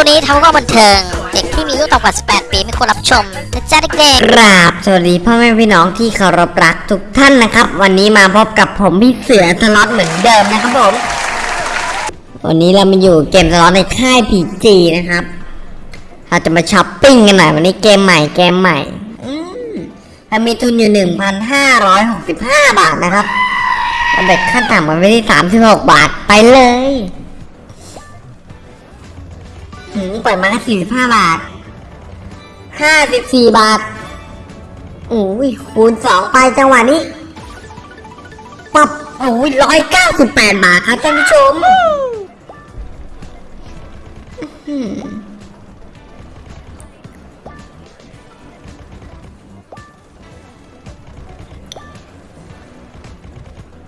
วนี้ทำก็บันเทิง เด็กที่มีอายุต่ำกว่า 18 ปีไม่ควรรับชมนะจ๊ะเด็กกราบสวัสดีพ่อแม่พี่น้องที่เคารพรักทุกท่านนะครับ วันนี้มาพบกับผมพี่เสือสล็อตเหมือนเดิมนะครับผม วันนี้เรามาอยู่เกมสล็อตในค่ายพีจีนะครับ เราจะมาช้อปปิ้งกันหน่อยวันนี้เกมใหม่เกมใหม่อืมเรามีทุนอยู่หนึ่งพันห้าร้อยหกสิบห้าบาทนะครับเราเด็กขั้นต่ำกันไปที่สามสิบหกบาทไปเลย หืมปล่อยมาแค่สี่สิบห้าบาทห้าสิบสี่บาทโอ้ยคูณสองไปจังหวะนี้ปับโอ้ยร้อยเก้าสิบแปดบาทครับท่านผู้ชม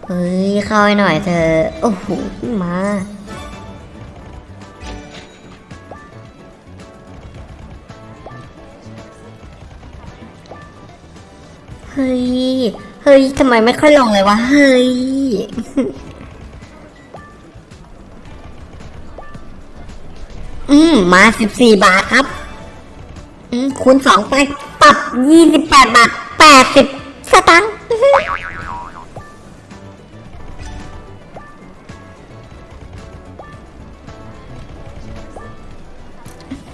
เฮ้ยเข้าให้หน่อยเธอ โอ้โห มา เฮ้ย เฮ้ยทำไมไม่ค่อยลงเลยวะ เฮ้ย อืม มาสิบสี่บาทครับ อืม คูณสองไป ปรับยี่สิบแปดบาทแปดสิบสตังค์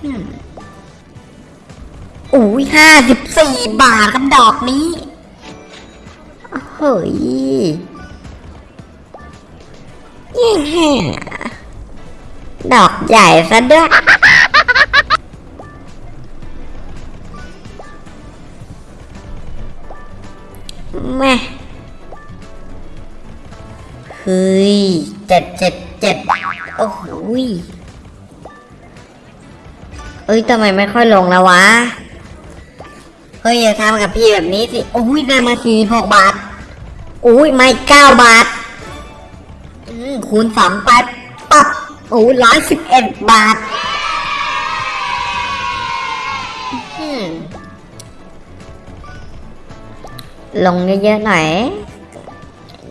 อืมโอ้ยห้าสิบสี่บาทกับดอกนี้ เฮ้ยยิ่งแห่ดอกใหญ่ซะด้วยแม่เฮ้ยเจ็ดเจ็ดเจ็ดโอ้โหยเอ้ยทำไมไม่ค่อยลงแล้ววะ เฮ้ยอย่าทำกับพี่แบบนี้สิ โอ้ยได้มาสี่หกบาท อุ้ยไม่เก้าบาทอืมคูณสองไปปั๊บโอ้ร้อยสิบเอ็ดบาทอืมลงเยอะๆหน่อย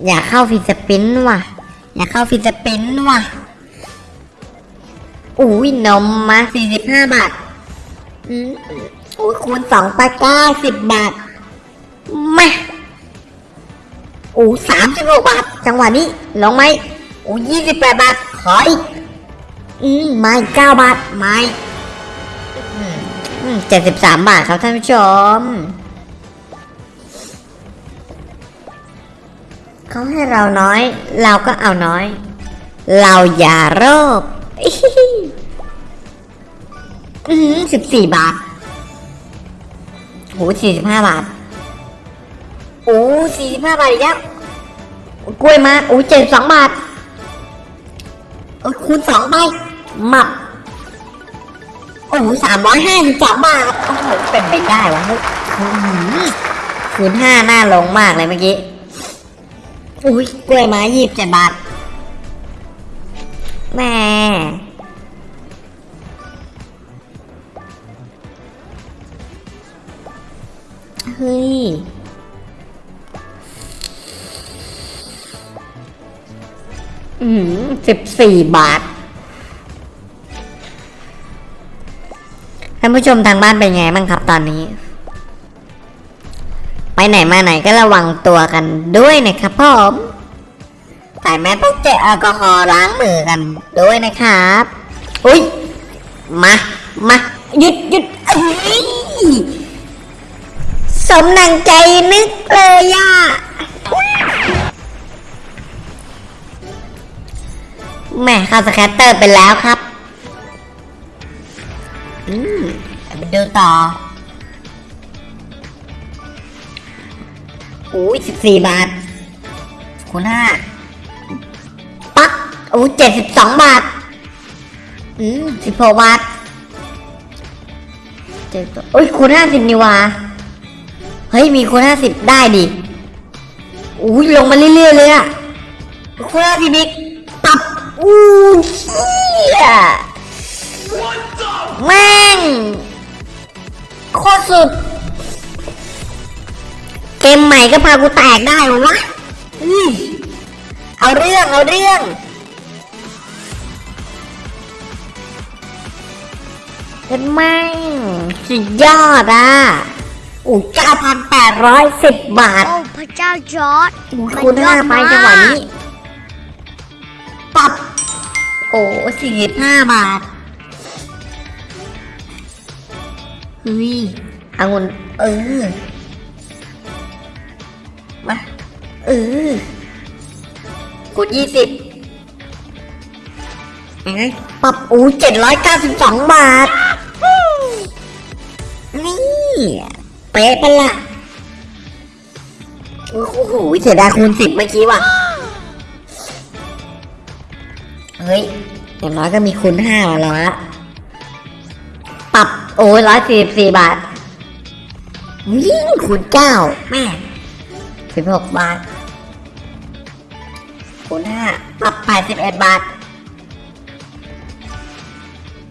อยากเข้า free spin ว่ะ อยากเข้า free spin ว่ะ อุ้ยนมมาสี่สิบห้าบาทอืมโอ้ยคูณสองไปเก้าสิบบาทมา โอ้สามสิบหกบาท จังหวะนี้ลงไหมโอ้ยี่สิบแปดบาท ขออีก อืมไม่เก้าบาท ไม่เจ็ดสิบสามบาทครับท่านผู้ชม เขาให้เราน้อย เราก็เอาน้อย เราอย่าโรบอืมสิบสี่บาทโหสี่สิบห้าบาท โอ้สี่สิบห้าบาทอีกแล้วกล้วยมาโอ้เจ็ดสองบาทโอ้คูณสองไปหมับโอ้สามร้อยห้าสิบสองบาทโอ้โหเป็นไปได้วะเฮ้ยอื้อหือคูณห้าหน้าลงมากเลยเมื่อกี้อุ้ยกล้วยไม้ยี่สิบเจ็ดบาทแม่ สิบสี่บาท ท่านผู้ชมทางบ้านเป็นไงบ้างครับตอนนี้ ไปไหนมาไหนก็ระวังตัวกันด้วยนะครับผมใส่แมสพกเจลแอลกอฮอล์ล้างมือกันด้วยนะครับ อุ้ย มา มา หยุดหยุดเอ้ยสมนังใจนึกเลยอะ แม่เข้าสแคตเตอร์ไปแล้วครับอืมไปดูต่ออุ้ยสิบสี่บาทคูณห้าปักอู้เจ็ดสิบสองบาท อืมสิบหกบาทเจ็ดโอ้ยคูณห้าสิบนี่วะเฮ้ย มีคูณห้าสิบได้ดิอุ้ยลงมาเรื่อยๆเลยอะคูณห้าสิบอีกปับ อู้เชี่ยแม่งโคตรสุด เกมใหม่ก็พากูแตกได้วะวะอื้อเอาเรื่อง เอาเรื่องเป็นแม่งสุดยอดอะอู้เก้าพันแปดร้อยสิบบาท โอ้ พระเจ้าจอร์ดคูณห้าไปจังหวะนี้ สี่สิบห้าบาทเฮ้ยอางุนเออมาเออคูณยี่สิบไงปับอู้เจ็ดร้อยเก้าสิบสองบาท นี่เป๊ะปะล่ะโอ้โหเสียดายคูณสิบเมื่อกี้ว่ะ เฮ้ยอย่างน้อยก็มีคูณห้ามาแล้วละปรับโอ้ยร้อยสี่สิบสี่บาท ยิ่งคูณเก้าแม่สิบหกบาท คูณห้าปรับแปดสิบเอ็ดบาท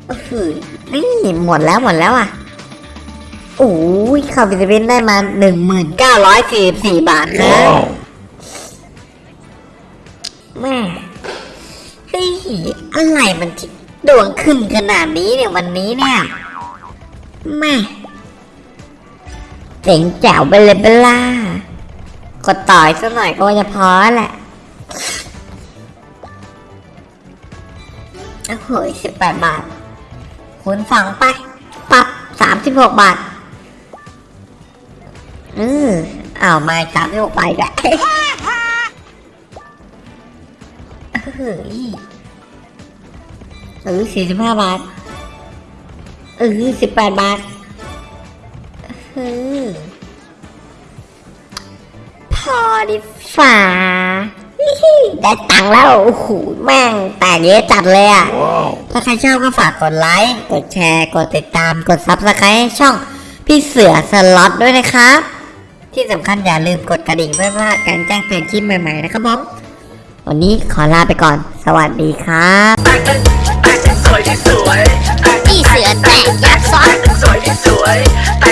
โอ้โหนี่หมดแล้วหมดแล้วอะโอ้ยเข้าวิตามินได้มาหนึ่งหมื่นเก้าร้อยสี่สิบสี่บาทนะแม่ เฮ้ยอะไรมันที่ดวงขึ้นขนาดนี้เนี่ยวันนี้เนี่ยแม่เจ๋งแจ๋วไปเลยเบล่ากดต่อยสักหน่อยก็จะพอแหละโอ้โหสิบแปดบาทคูณสองไป ปรับสามสิบหกบาท อืออ้าวมาสามที่หกไปกัน เฮ้ยเออสี่สิบห้าบาท เออสิบแปดบาทเออพอดีฝ่าได้ตังค์แล้วโอ้โหแม่งแตกเยอะจัดเลยอะ ถ้าใครชอบก็ฝากกดไลค์ กดแชร์ กดติดตาม กด subscribe ให้ช่องพี่เสือสล็อตด้วยนะครับ ที่สำคัญอย่าลืมกดกระดิ่งเพื่อไม่พลาดการแจ้งเตือนคลิปใหม่ๆนะครับผม วันนี้ขอลาไปก่อน สวัสดีครับพี่เสือแตกยักษ์ซ้อน สวยที่สวย